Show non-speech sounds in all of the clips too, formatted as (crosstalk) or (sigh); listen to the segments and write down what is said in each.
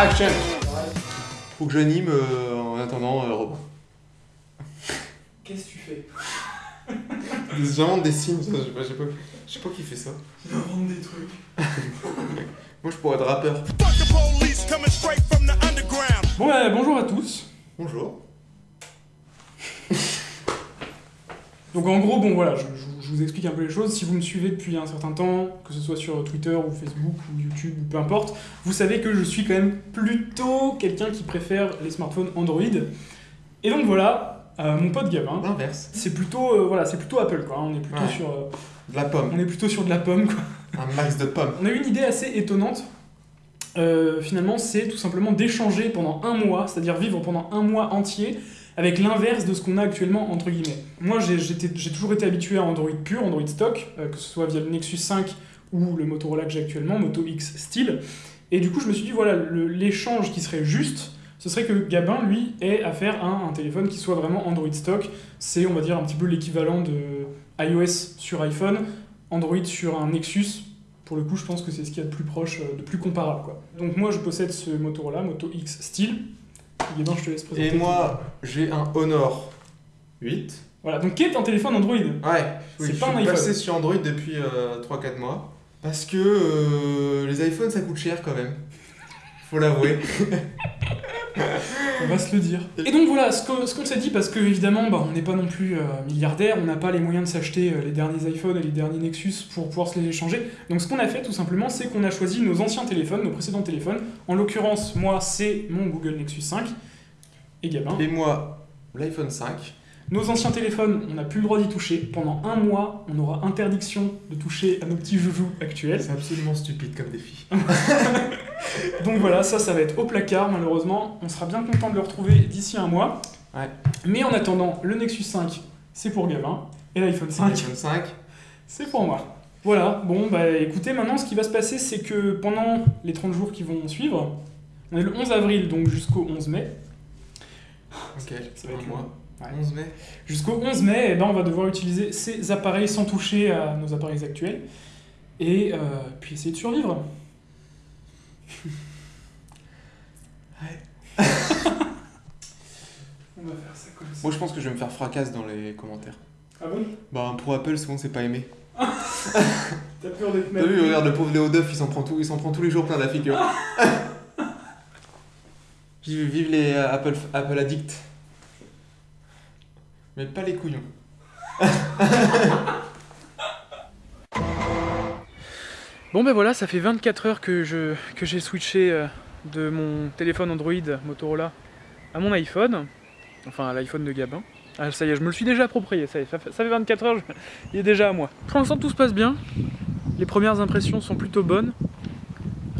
Action Faut que j'anime euh, en attendant euh, Robin. Qu'est-ce que tu fais? J'invente des signes, ça, je sais pas, je sais pas, je sais pas qui fait ça. Il invente des trucs. (laughs) Moi je pourrais être rappeur. Bon, bah, bonjour à tous. Bonjour. Donc en gros, bon voilà, je, je- je vous explique un peu les choses. Si vous me suivez depuis un certain temps, que ce soit sur Twitter ou Facebook ou YouTube ou peu importe, vous savez que je suis quand même plutôt quelqu'un qui préfère les smartphones Android. Et donc voilà, euh, mon pote Gabin, L'inverse. c'est plutôt euh, voilà, c'est plutôt Apple quoi. On est plutôt Ouais. sur euh, De la pomme. on est plutôt sur de la pomme quoi. Un max de pommes. On a eu une idée assez étonnante. Finalement, c'est tout simplement d'échanger pendant un mois, c'est-à-dire vivre pendant un mois entier avec l'inverse de ce qu'on a actuellement entre guillemets. Moi, j'ai toujours été habitué à Android pur, Android stock, euh, que ce soit via le Nexus 5 ou le Motorola que j'ai actuellement, Moto X Style. Et du coup, je me suis dit voilà, l'échange qui serait juste, ce serait que Gabin, lui, ait à faire un, un téléphone qui soit vraiment Android stock. C'est, on va dire, un petit peu l'équivalent de iOS sur iPhone, Android sur un Nexus. Pour le coup, je pense que c'est ce qu'il y a de plus proche, euh, de plus comparable. Quoi. Donc moi, je possède ce Motorola, Moto X Style. Je te laisse présenter. Et moi, j'ai un Honor 8. Voilà, donc qui est un téléphone Android Ouais, C'est oui, pas je un suis iPhone. passé sur Android depuis 3-4 mois. Parce que euh, les iPhones ça coûte cher quand même. Faut l'avouer. (laughs) On va se le dire. Et donc voilà, ce qu'on ce qu'on s'est dit, parce que évidemment, bah, on n'est pas non plus euh, milliardaire, on n'a pas les moyens de s'acheter euh, les derniers iPhones et les derniers Nexus pour pouvoir se les échanger. Donc ce qu'on a fait tout simplement, c'est qu'on a choisi nos anciens téléphones, nos précédents téléphones. En l'occurrence, moi, c'est mon Google Nexus 5 et Gabin. Et moi, l'iPhone 5. Nos anciens téléphones, on n'a plus le droit d'y toucher. Pendant un mois, on aura interdiction de toucher à nos petits joujoux actuels. C'est absolument stupide comme défi. (laughs) Donc voilà, ça, ça va être au placard, malheureusement. On sera bien content de le retrouver d'ici un mois. Ouais. Mais en attendant, le Nexus 5, c'est pour Gavin. Et l'iPhone 5, L'iPhone 5. c'est pour moi. Voilà, bon, bah écoutez, maintenant, ce qui va se passer, c'est que pendant les 30 jours qui vont suivre, on est le 11 avril, donc jusqu'au 11 mai. Ok, Ça va être un mois. Ouais. 11 mai. Jusqu'au 11 mai, eh ben, on va devoir utiliser ces appareils sans toucher à nos appareils actuels. Et euh, puis essayer de survivre. (laughs) Ouais. (laughs) on va faire ça comme ça. Moi je pense que je vais me faire fracasse dans les commentaires. Ah bon? Bah pour Apple souvent c'est pas aimé. (laughs) T'as peur d'être T'as vu, regarde le pauvre Léo Duff, il s'en prend, tout, il s'en prend tous les jours plein la figure. vive, vive les euh, Apple, Apple addicts. Pas les couillons. Bon ben voilà, ça fait 24 heures que je que j'ai switché euh, de mon téléphone Android Motorola à mon iPhone, enfin à l'iPhone de Gabin. Ah ça y est, je me le suis déjà approprié, ça, fait, ça fait 24 heures, il est déjà à moi. Pour l'instant tout se passe bien, les premières impressions sont plutôt bonnes,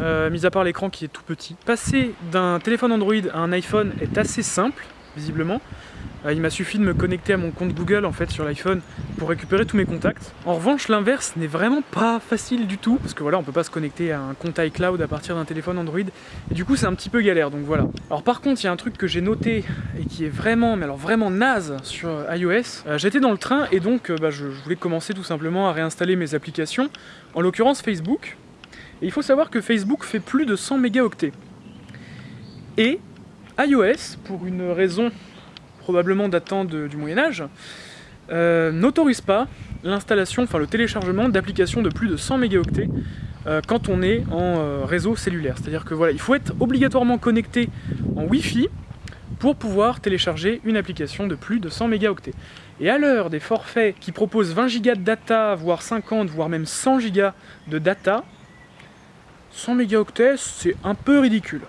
euh, mis à part l'écran qui est tout petit. Passer d'un téléphone Android à un iPhone est assez simple, visiblement. Euh, il m'a suffi de me connecter à mon compte Google en fait sur l'iPhone pour récupérer tous mes contacts. En revanche, l'inverse n'est vraiment pas facile du tout, parce que voilà, on peut pas se connecter à un compte iCloud à partir d'un téléphone Android, et du coup c'est un petit peu galère, donc voilà. Alors par contre, il y a un truc que j'ai noté et qui est vraiment, mais alors vraiment naze sur euh, iOS. Euh, J'étais dans le train et donc euh, bah, je voulais commencer tout simplement à réinstaller mes applications, en l'occurrence Facebook. Et il faut savoir que Facebook fait plus de 100 mégaoctets. Et iOS, pour une raison probablement datant du Moyen Âge, euh, n'autorise pas l'installation, enfin le téléchargement d'applications de plus de 100 mégaoctets euh, quand on est en euh, réseau cellulaire. C'est-à-dire que voilà, il faut être obligatoirement connecté en Wi-Fi pour pouvoir télécharger une application de plus de 100 mégaoctets. Et à l'heure des forfaits qui proposent 20 gigas de data, voire 50, voire même 100 gigas de data, 100 mégaoctets, c'est un peu ridicule.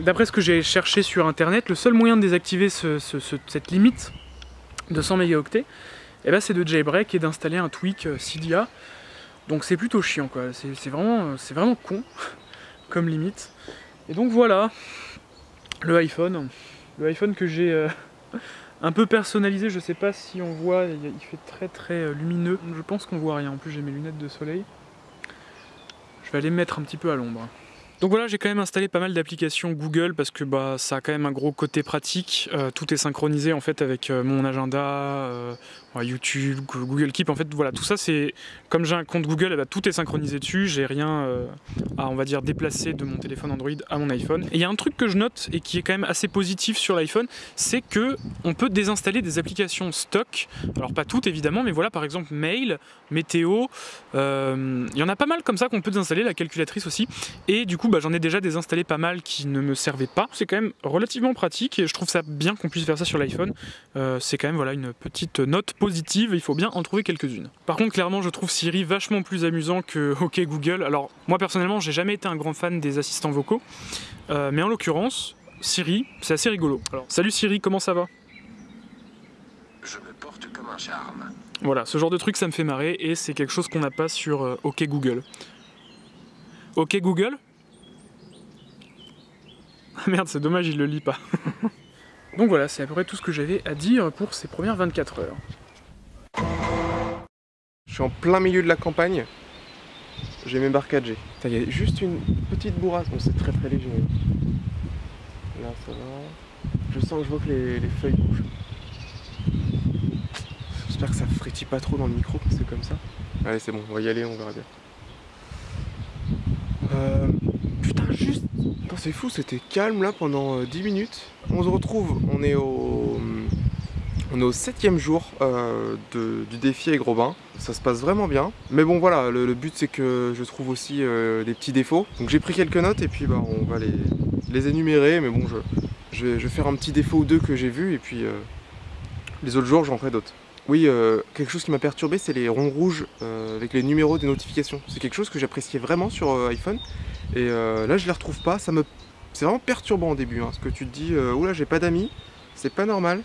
D'après ce que j'ai cherché sur internet, le seul moyen de désactiver ce- ce- ce- cette limite de 100 mégaoctets, eh ben, c'est de jailbreak et d'installer un tweak euh, Cydia. Donc c'est plutôt chiant quoi, c'est vraiment, con (laughs) comme limite. Et donc voilà, le iPhone, le iPhone que j'ai euh, (laughs) un peu personnalisé, je sais pas si on voit, il fait très très euh, lumineux, je pense qu'on voit rien, en plus j'ai mes lunettes de soleil. Je vais aller me mettre un petit peu à l'ombre. Donc voilà, j'ai quand même installé pas mal d'applications Google parce que bah, ça a quand même un gros côté pratique. Euh, tout est synchronisé en fait avec euh, mon agenda, euh, YouTube, Go- Google Keep. En fait, voilà, tout ça c'est comme j'ai un compte Google, eh ben, tout est synchronisé dessus. J'ai rien euh, à on va dire déplacer de mon téléphone Android à mon iPhone. Et il y a un truc que je note et qui est quand même assez positif sur l'iPhone, c'est que on peut désinstaller des applications stock. Alors pas toutes évidemment, mais voilà par exemple Mail, Météo. euh, Il y en a pas mal comme ça qu'on peut désinstaller, la calculatrice aussi. Et du coup, bah, j'en ai déjà désinstallé pas mal qui ne me servaient pas. C'est quand même relativement pratique et je trouve ça bien qu'on puisse faire ça sur l'iPhone. Euh, c'est quand même voilà, une petite note il faut bien en trouver quelques-unes. Par contre, clairement, je trouve Siri vachement plus amusant que (laughs) OK Google. Alors, moi personnellement, j'ai jamais été un grand fan des assistants vocaux, Euh, mais en l'occurrence, Siri, c'est assez rigolo. Alors, salut Siri, comment ça va? Je me porte comme un charme. Voilà, ce genre de truc, ça me fait marrer et c'est quelque chose qu'on n'a pas sur euh, OK Google. OK Google? Ah merde, c'est dommage, il le lit pas. (laughs) Donc voilà, c'est à peu près tout ce que j'avais à dire pour ces premières 24 heures. Je suis en plein milieu de la campagne. J'ai mes barres 4G. Putain, Il y a juste une petite bourrasque. Bon, c'est très très léger. Là, ça va. Je sens que je vois que les, les feuilles bougent. J'espère que ça frétille pas trop dans le micro, parce que c'est comme ça. Allez, c'est bon, on va y aller, on verra bien. Euh, putain, juste. C'est fou, c'était calme là pendant euh, 10 minutes. On se retrouve, on est au. On est au septième jour euh, de- du défi avec Robin. Ça se passe vraiment bien. Mais bon voilà, le, but c'est que je trouve aussi euh, des petits défauts. Donc j'ai pris quelques notes et puis bah, on va les, énumérer. Mais bon, je, vais, faire un petit défaut ou deux que j'ai vu et puis euh, les autres jours j'en ferai d'autres. Oui, euh, quelque chose qui m'a perturbé, c'est les ronds rouges avec les numéros des notifications. C'est quelque chose que j'appréciais vraiment sur iPhone. Et là, je les retrouve pas. Me, c'est vraiment perturbant au début. Hein, parce que tu te dis, oula, j'ai pas d'amis. C'est pas normal.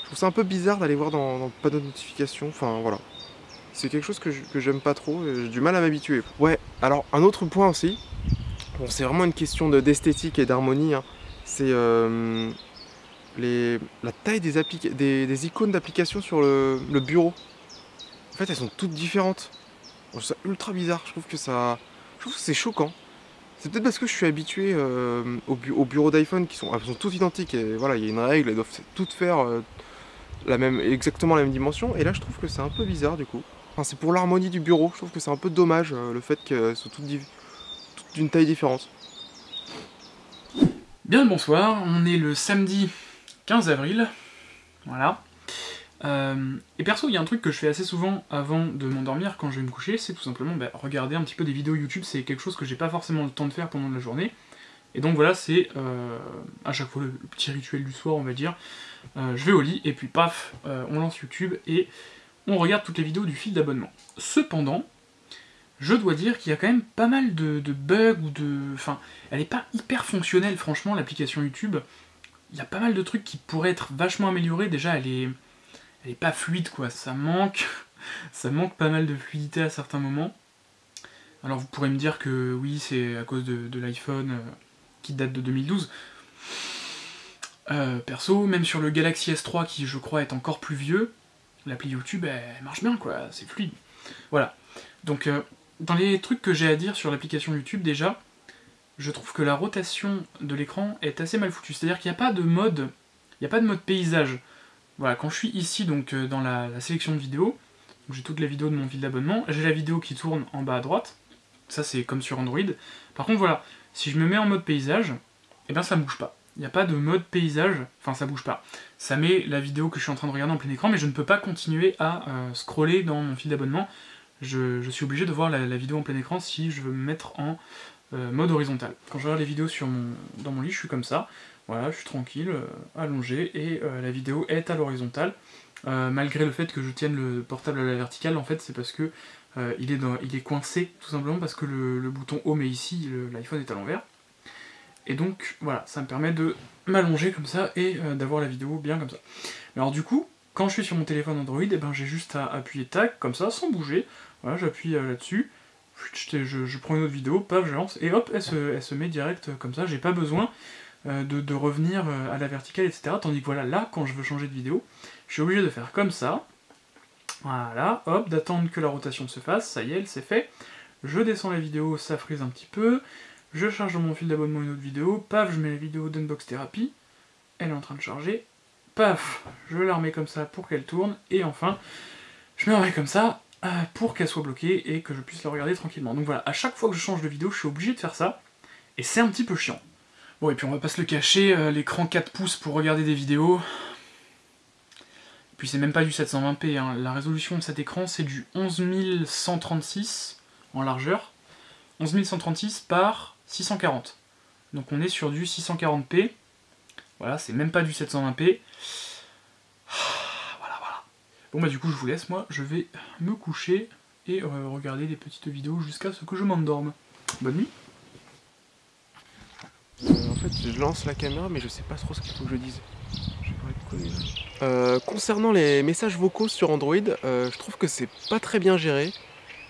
Je trouve ça un peu bizarre d'aller voir dans, dans le panneau de notification. Enfin, voilà. C'est quelque chose que j'aime pas trop. et J'ai du mal à m'habituer. Ouais, alors un autre point aussi. Bon, c'est vraiment une question de- d'esthétique et d'harmonie. hein, C'est euh, la taille des, des, des icônes d'application sur le, bureau. En fait, elles sont toutes différentes. Je trouve ça ultra bizarre. Je trouve que ça. Je trouve que c'est choquant. C'est peut-être parce que je suis habitué euh, au, bu- au bureau d'iPhone qui sont, sont toutes identiques. Et voilà, il y a une règle, elles doivent toutes faire euh, la même, exactement la même dimension. Et là, je trouve que c'est un peu bizarre du coup. Enfin, c'est pour l'harmonie du bureau. Je trouve que c'est un peu dommage euh, le fait qu'elles soient toutes, d'une taille différente. Bien le bonsoir, on est le samedi 15 avril. Voilà. Euh, et perso, il y a un truc que je fais assez souvent avant de m'endormir quand je vais me coucher, c'est tout simplement bah, regarder un petit peu des vidéos YouTube. C'est quelque chose que j'ai pas forcément le temps de faire pendant la journée. Et donc voilà, c'est euh, à chaque fois le, petit rituel du soir, on va dire. Je vais au lit et puis paf, on lance YouTube et on regarde toutes les vidéos du fil d'abonnement. Cependant, je dois dire qu'il y a quand même pas mal de, bugs ou de. Enfin, elle est pas hyper fonctionnelle, franchement, l'application YouTube. Il y a pas mal de trucs qui pourraient être vachement améliorés. Déjà, elle est, elle est pas fluide, quoi. Ça manque, (laughs) ça manque pas mal de fluidité à certains moments. Alors, vous pourrez me dire que oui, c'est à cause de, de l'iPhone euh, qui date de 2012. Euh, perso, même sur le Galaxy S3, qui je crois est encore plus vieux, l'appli YouTube, elle, marche bien, quoi. C'est fluide. Voilà. Donc, euh, dans les trucs que j'ai à dire sur l'application YouTube, déjà, je trouve que la rotation de l'écran est assez mal foutue. C'est-à-dire qu'il n'y a pas de mode, il n'y a pas de mode paysage. Voilà, quand je suis ici, donc euh, dans la, sélection de vidéos, j'ai toutes les vidéos de mon fil d'abonnement, j'ai la vidéo qui tourne en bas à droite. Ça, c'est comme sur Android. Par contre, voilà, si je me mets en mode paysage, eh bien ça bouge pas. Il n'y a pas de mode paysage, enfin ça bouge pas. Ça met la vidéo que je suis en train de regarder en plein écran, mais je ne peux pas continuer à euh, scroller dans mon fil d'abonnement. Je, suis obligé de voir la, vidéo en plein écran si je veux me mettre en euh, mode horizontal. Quand je regarde les vidéos sur mon, dans mon lit, je suis comme ça. Voilà, je suis tranquille, euh, allongé, et la vidéo est à l'horizontale. Malgré le fait que je tienne le portable à la verticale, en fait, c'est parce que il, est il est coincé, tout simplement parce que le, le bouton home est ici, l'iPhone est à l'envers. Et donc, voilà, ça me permet de m'allonger comme ça et euh, d'avoir la vidéo bien comme ça. Alors du coup, quand je suis sur mon téléphone Android, eh ben, j'ai juste à appuyer tac, comme ça, sans bouger. Voilà, j'appuie euh, là-dessus, je, prends une autre vidéo, paf, je lance, et hop, elle se, met direct euh, comme ça. J'ai pas besoin de, revenir à la verticale, etc. Tandis que voilà, là, quand je veux changer de vidéo, je suis obligé de faire comme ça. Voilà, hop, d'attendre que la rotation se fasse, ça y est, elle s'est fait. Je descends la vidéo, ça frise un petit peu. Je charge mon fil d'abonnement une autre vidéo, paf, je mets la vidéo d'Unbox Therapy, elle est en train de charger, paf, je la remets comme ça pour qu'elle tourne, et enfin, je me remets comme ça euh, pour qu'elle soit bloquée et que je puisse la regarder tranquillement. Donc voilà, à chaque fois que je change de vidéo, je suis obligé de faire ça, et c'est un petit peu chiant. Bon, et puis on va pas se le cacher, euh, l'écran 4 pouces pour regarder des vidéos, puis c'est même pas du 720p, hein. la résolution de cet écran c'est du 11136 en largeur, 11136 par 640. Donc on est sur du 640p, voilà, c'est même pas du 720p. Voilà, voilà. Bon bah du coup je vous laisse, moi je vais me coucher et euh, regarder des petites vidéos jusqu'à ce que je m'endorme. Bonne nuit Euh, en fait, je lance la caméra, mais je sais pas trop ce qu'il faut que je dise. Là. Euh, concernant les messages vocaux sur Android, je trouve que c'est pas très bien géré.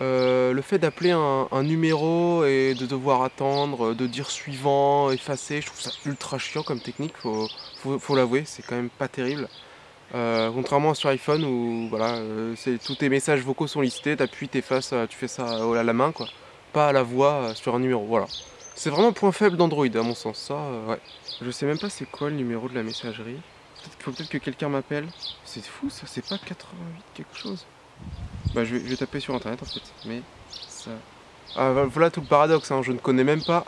Euh, le fait d'appeler un, numéro et de devoir attendre, de dire suivant, effacer, je trouve ça ultra chiant comme technique, faut, l'avouer, c'est quand même pas terrible. Euh, contrairement à sur iPhone où voilà, euh, tous tes messages vocaux sont listés, t'appuies, t'effaces, euh, tu fais ça à la main quoi, pas à la voix sur un numéro, voilà. C'est vraiment un point faible d'Android à mon sens, ça ouais. Je sais même pas c'est quoi le numéro de la messagerie. Peut-être faut peut-être que quelqu'un m'appelle. C'est fou ça, c'est pas 88 quelque chose. Bah je vais, je vais taper sur internet en fait, mais ça... Ah vo- voilà tout le paradoxe, hein. je ne connais même pas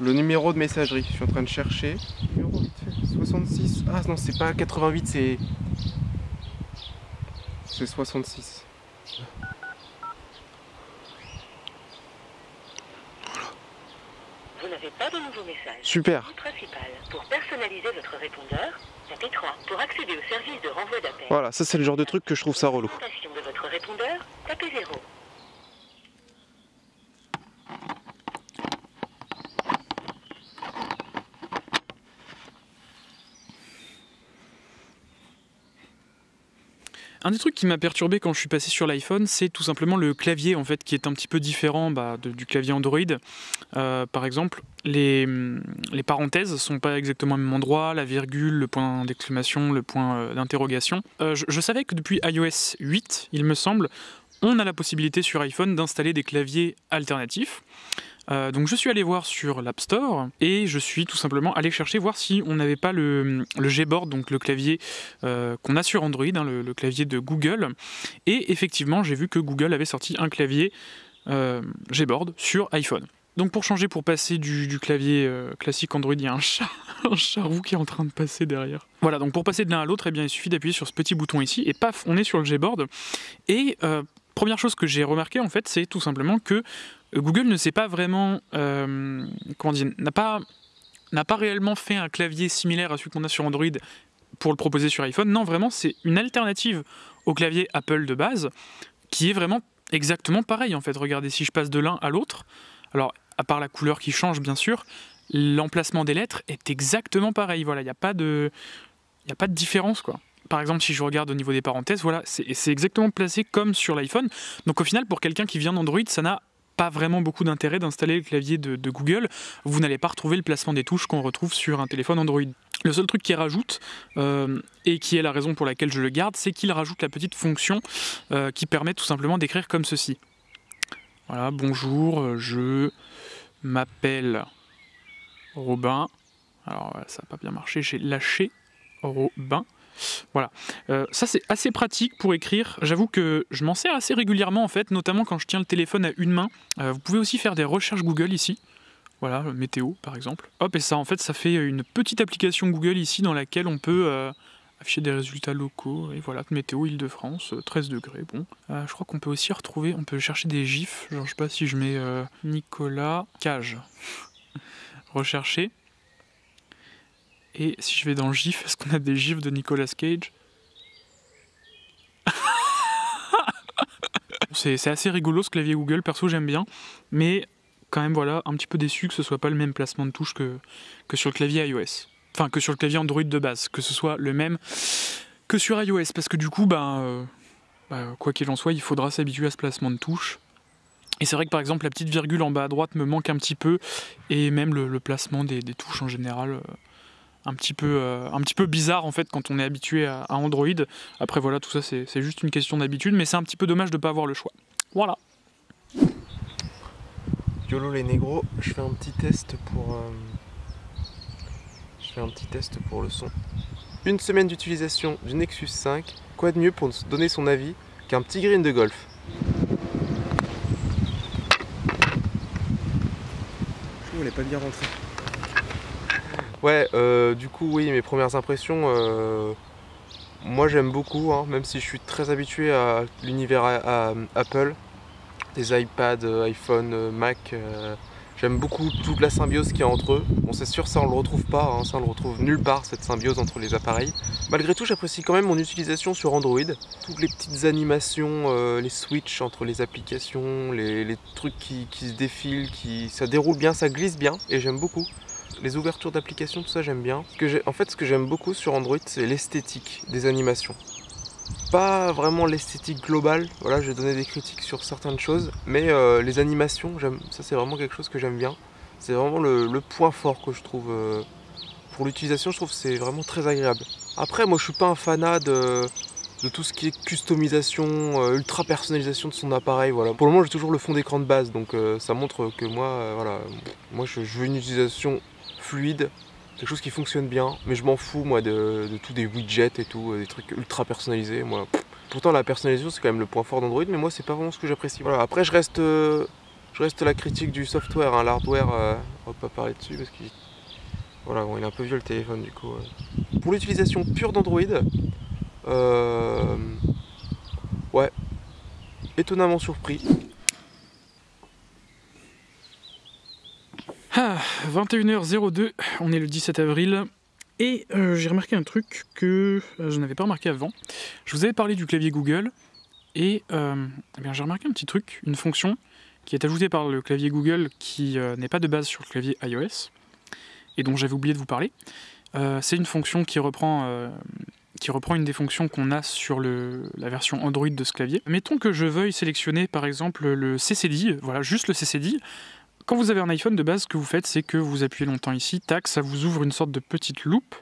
le numéro de messagerie. Je suis en train de chercher. Numéro vite fait, 66. Ah non c'est pas 88, c'est... C'est 66. Vous n'avez pas de nouveau message. Super. Principal. Pour personnaliser votre répondeur, tapez 3. Pour accéder au service de renvoi d'appel. Voilà, ça c'est le genre de truc que je trouve ça relou. Répondeur, tapez 0. Un des trucs qui m'a perturbé quand je suis passé sur l'iPhone, c'est tout simplement le clavier en fait qui est un petit peu différent bah, du clavier Android. Euh, par exemple, les, hum, les parenthèses sont pas exactement au même endroit, la virgule, le point d'exclamation, le point euh, d'interrogation. Euh, je savais que depuis iOS 8, il me semble, on a la possibilité sur iPhone d'installer des claviers alternatifs. Euh, donc je suis allé voir sur l'App Store et je suis tout simplement allé chercher voir si on n'avait pas le, le Gboard, donc le clavier euh, qu'on a sur Android, hein, le, clavier de Google. Et effectivement, j'ai vu que Google avait sorti un clavier euh, Gboard sur iPhone. Donc pour changer, pour passer du, clavier euh, classique Android, il y a un chat, (laughs) un charroux qui est en train de passer derrière. Voilà, donc pour passer de l'un à l'autre, eh bien, il suffit d'appuyer sur ce petit bouton ici, et paf, on est sur le Gboard. Et première chose que j'ai remarqué, en fait, c'est tout simplement que Google euh, comment dire, n'a pas, réellement fait un clavier similaire à celui qu'on a sur Android pour le proposer sur iPhone. Non, vraiment, c'est une alternative au clavier Apple de base qui est vraiment exactement pareil en fait. Regardez, si je passe de l'un à l'autre, alors à part la couleur qui change bien sûr, l'emplacement des lettres est exactement pareil. Voilà, il n'y a pas de, a pas de différence quoi. Par exemple, si je regarde au niveau des parenthèses, voilà, c'est exactement placé comme sur l'iPhone. Donc au final, pour quelqu'un qui vient d'Android, ça n'a pas vraiment beaucoup d'intérêt d'installer le clavier de, Google. Vous n'allez pas retrouver le placement des touches qu'on retrouve sur un téléphone Android. Le seul truc qu'il rajoute, euh, et qui est la raison pour laquelle je le garde, c'est qu'il rajoute la petite fonction euh, qui permet tout simplement d'écrire comme ceci. Voilà, bonjour, euh, je m'appelle Robin. Alors ça n'a pas bien marché, j'ai lâché Robin. Voilà, Euh, ça c'est assez pratique pour écrire. J'avoue que je m'en sers assez régulièrement en fait, notamment quand je tiens le téléphone à une main. Euh, vous pouvez aussi faire des recherches Google ici. Voilà, météo par exemple. Hop, et ça en fait, ça fait une petite application Google ici dans laquelle on peut euh, afficher des résultats locaux. Et voilà, météo Île-de-France, euh, 13 degrés. Bon, je crois qu'on peut aussi retrouver, on peut chercher des gifs. Genre, je sais pas si je mets Nicolas Cage. (laughs) Rechercher. Et si je vais dans GIF, est-ce qu'on a des gifs de Nicolas Cage (laughs) C'est assez rigolo ce clavier Google, perso j'aime bien, mais quand même voilà, un petit peu déçu que ce soit pas le même placement de touche que, sur le clavier iOS. Enfin, que sur le clavier Android de base, que ce soit le même que sur iOS, parce que du coup, ben, euh, bah, quoi qu'il en soit, il faudra s'habituer à ce placement de touche. Et c'est vrai que par exemple, la petite virgule en bas à droite me manque un petit peu, et même le, le placement des, des touches en général. euh, un petit, peu, euh, un petit peu bizarre en fait quand on est habitué à, à Android. Après voilà, tout ça c'est juste une question d'habitude, mais c'est un petit peu dommage de ne pas avoir le choix. Voilà. YOLO les négros, je fais un petit test pour. euh, Je fais un petit test pour le son. Une semaine d'utilisation du Nexus 5, quoi de mieux pour donner son avis qu'un petit green de golf? Je voulais pas bien rentrer. Ouais, euh, du coup, oui, mes premières impressions, euh, moi j'aime beaucoup, hein, même si je suis très habitué à l'univers à- Apple, des iPads, euh, iPhone, euh, Mac. euh, J'aime beaucoup toute la symbiose qu'il y a entre eux. Bon, c'est sûr, ça on le retrouve pas, hein, ça on le retrouve nulle part, cette symbiose entre les appareils. Malgré tout, j'apprécie quand même mon utilisation sur Android. Toutes les petites animations, euh, les switches entre les applications, les, les trucs qui, qui se défilent, qui, ça déroule bien, ça glisse bien, et j'aime beaucoup. Les ouvertures d'applications, tout ça j'aime bien. J'ai- en fait, ce que j'aime beaucoup sur Android, c'est l'esthétique des animations. Pas vraiment l'esthétique globale, voilà, je vais donner des critiques sur certaines choses, mais euh, les animations, ça c'est vraiment quelque chose que j'aime bien. C'est vraiment le, point fort que je trouve euh, pour l'utilisation, je trouve c'est vraiment très agréable. Après, moi je suis pas un fanat de, tout ce qui est customisation, euh, ultra personnalisation de son appareil, voilà. Pour le moment, j'ai toujours le fond d'écran de base, donc ça montre que moi, voilà, moi je veux une utilisation fluide, quelque chose qui fonctionne bien, mais je m'en fous moi de, tout des widgets et tout, euh, des trucs ultra personnalisés. Moi, pourtant la personnalisation c'est quand même le point fort d'Android, mais moi c'est pas vraiment ce que j'apprécie. Voilà. Après je reste, euh, je reste la critique du software, hein, l'hardware, euh, on va pas parler dessus parce qu'il, voilà, il est un peu vieux le téléphone du coup. Pour l'utilisation pure d'Android, ouais, étonnamment surpris. Ah, 21h02, on est le 17 avril. Et euh, j'ai remarqué un truc que euh, je n'avais pas remarqué avant. Je vous avais parlé du clavier Google. Et euh, eh j'ai remarqué un petit truc, une fonction qui est ajoutée par le clavier Google qui n'est pas de base sur le clavier iOS. Et dont j'avais oublié de vous parler. C'est une fonction qui reprend, qui reprend une des fonctions qu'on a sur la version Android de ce clavier. Mettons que je veuille sélectionner par exemple le CCD, voilà, juste le CCD. Quand vous avez un iPhone de base, ce que vous faites, c'est que vous appuyez longtemps ici, tac, ça vous ouvre une sorte de petite loupe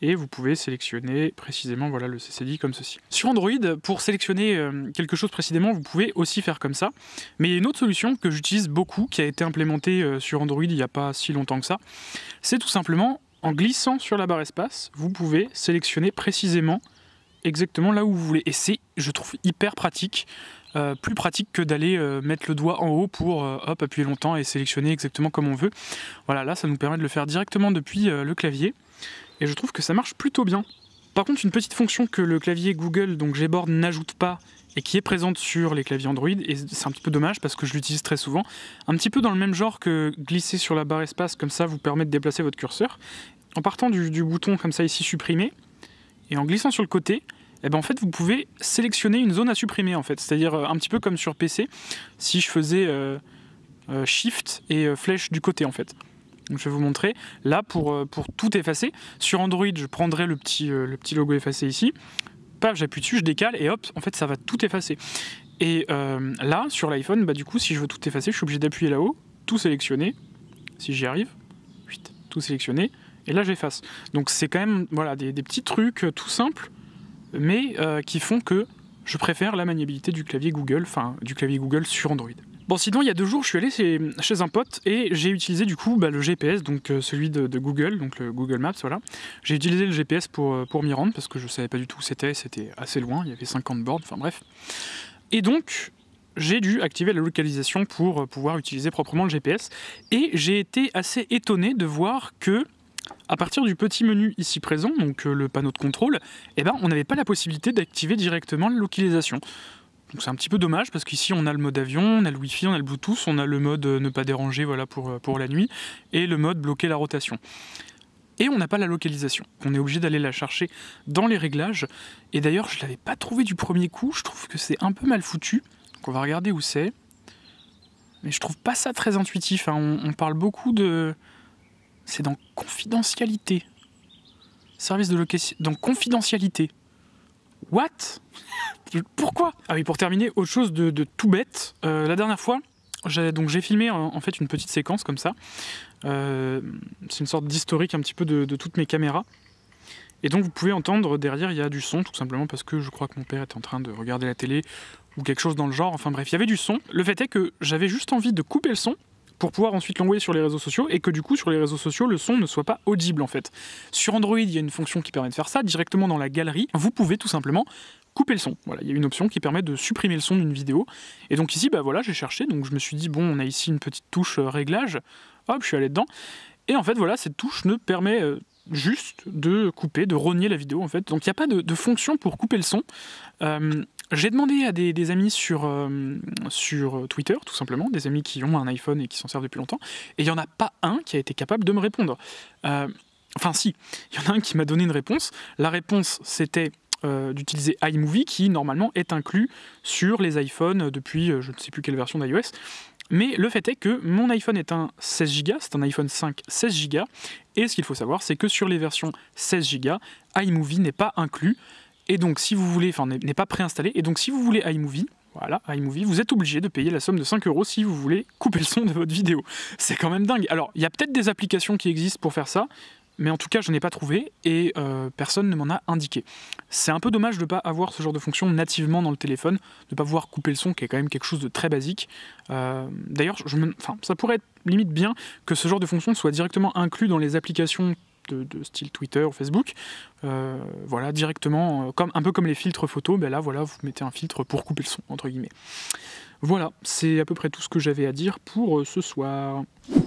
et vous pouvez sélectionner précisément voilà, le CCD comme ceci. Sur Android, pour sélectionner euh, quelque chose précisément, vous pouvez aussi faire comme ça. Mais il y a une autre solution que j'utilise beaucoup, qui a été implémentée euh, sur Android il n'y a pas si longtemps que ça. C'est tout simplement en glissant sur la barre espace, vous pouvez sélectionner précisément exactement là où vous voulez. Et c'est, je trouve, hyper pratique. Euh, plus pratique que d'aller euh, mettre le doigt en haut pour euh, hop, appuyer longtemps et sélectionner exactement comme on veut. Voilà, là ça nous permet de le faire directement depuis le clavier et je trouve que ça marche plutôt bien. Par contre, une petite fonction que le clavier Google, donc Gboard, n'ajoute pas et qui est présente sur les claviers Android, et c'est un petit peu dommage parce que je l'utilise très souvent, un petit peu dans le même genre que glisser sur la barre espace, comme ça vous permet de déplacer votre curseur. En partant du, du bouton comme ça ici supprimer, et en glissant sur le côté, eh ben en fait vous pouvez sélectionner une zone à supprimer en fait, c'est-à-dire euh, un petit peu comme sur PC, si je faisais euh, euh, Shift et flèche du côté en fait. Donc, je vais vous montrer. Là, pour, pour tout effacer, sur Android, je prendrai le petit, le petit logo effacé ici. Paf, j'appuie dessus, je décale et hop, en fait, ça va tout effacer. Et là, sur l'iPhone, bah, du coup, si je veux tout effacer, je suis obligé d'appuyer là-haut, tout sélectionner. Si j'y arrive, tout sélectionner. Et là, j'efface. Donc, c'est quand même voilà, des, petits trucs tout simples, mais euh, qui font que je préfère la maniabilité du clavier Google, enfin, du clavier Google sur Android. Bon, sinon, il y a deux jours, je suis allé chez, un pote et j'ai utilisé du coup bah, le GPS, donc euh, celui de, Google, donc le Google Maps, voilà. J'ai utilisé le GPS pour, euh, pour m'y rendre parce que je savais pas du tout où c'était, c'était assez loin, il y avait 50 bornes, enfin bref. Et donc, j'ai dû activer la localisation pour pouvoir utiliser proprement le GPS et j'ai été assez étonné de voir que à partir du petit menu ici présent, donc euh, le panneau de contrôle, eh ben, on n'avait pas la possibilité d'activer directement la localisation. Donc c'est un petit peu dommage parce qu'ici on a le mode avion, on a le Wi-Fi, on a le Bluetooth, on a le mode euh, ne pas déranger voilà, pour, euh, pour la nuit et le mode bloquer la rotation. Et on n'a pas la localisation. On est obligé d'aller la chercher dans les réglages. Et d'ailleurs, je ne l'avais pas trouvé du premier coup. Je trouve que c'est un peu mal foutu. Donc on va regarder où c'est. Mais je trouve pas ça très intuitif. hein. On parle beaucoup de. C'est dans confidentialité. Service de location. Dans confidentialité. What? (laughs) Pourquoi? Ah oui, pour terminer, autre chose de, tout bête. Euh, la dernière fois, donc j'ai filmé en, fait une petite séquence comme ça. Euh, c'est une sorte d'historique un petit peu de, de toutes mes caméras. Et donc vous pouvez entendre derrière il y a du son tout simplement parce que je crois que mon père est en train de regarder la télé ou quelque chose dans le genre. Enfin bref, il y avait du son. Le fait est que j'avais juste envie de couper le son pour pouvoir ensuite l'envoyer sur les réseaux sociaux et que du coup sur les réseaux sociaux le son ne soit pas audible en fait. Sur Android, il y a une fonction qui permet de faire ça directement dans la galerie. Vous pouvez tout simplement couper le son. Voilà, il y a une option qui permet de supprimer le son d'une vidéo. Et donc ici, bah voilà, j'ai cherché, donc je me suis dit bon, on a ici une petite touche euh, réglage. Hop, je suis allé dedans. Et en fait, voilà, cette touche ne permet euh, juste de couper, de rogner la vidéo en fait. Donc il n'y a pas de, fonction pour couper le son. Euh, j'ai demandé à des, amis sur, euh, sur Twitter, tout simplement, des amis qui ont un iPhone et qui s'en servent depuis longtemps, et il n'y en a pas un qui a été capable de me répondre. Euh, enfin si, il y en a un qui m'a donné une réponse. La réponse, c'était euh, d'utiliser iMovie, qui normalement est inclus sur les iPhones depuis je ne sais plus quelle version d'iOS. Mais le fait est que mon iPhone est un 16 Go, c'est un iPhone 5 16 Go, et ce qu'il faut savoir, c'est que sur les versions 16 Go, iMovie n'est pas inclus, et donc si vous voulez, enfin n'est pas préinstallé, et donc si vous voulez iMovie, voilà, iMovie, vous êtes obligé de payer la somme de 5 euros si vous voulez couper le son de votre vidéo. C'est quand même dingue. Alors, il y a peut-être des applications qui existent pour faire ça, mais en tout cas, je n'ai pas trouvé et euh, personne ne m'en a indiqué. C'est un peu dommage de ne pas avoir ce genre de fonction nativement dans le téléphone, de ne pas pouvoir couper le son, qui est quand même quelque chose de très basique. Euh, D'ailleurs, enfin, ça pourrait être limite bien que ce genre de fonction soit directement inclus dans les applications de, style Twitter ou Facebook. Euh, voilà, directement, euh, comme, un peu comme les filtres photos, ben là, voilà, vous mettez un filtre pour couper le son, entre guillemets. Voilà, c'est à peu près tout ce que j'avais à dire pour euh, ce soir.